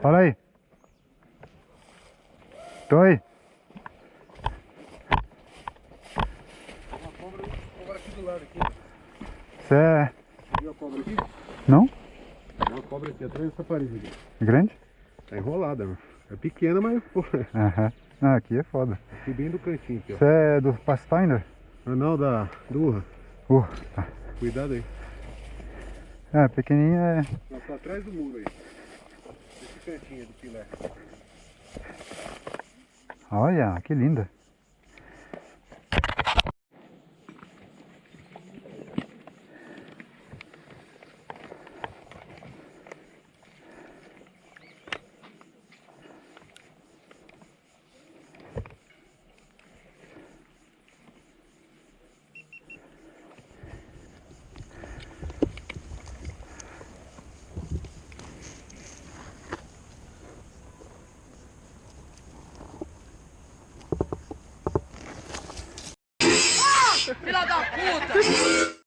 Fala aí. Tô aí. Uma cobra, cobra aqui do lado. Você é... Viu a cobra aqui? Não? Tem uma cobra aqui atrás dessa parede aqui. Grande? Tá enrolada. É pequena, mas Aham. Ah, aqui é foda. aqui bem do cantinho. Você é do Pathfinder? Ah, não, da durra. Uh, tá. Cuidado aí. É, pequenininha é... Ela tá atrás do muro aí. Esse cantinho do filé. Olha, que linda. Filha da puta!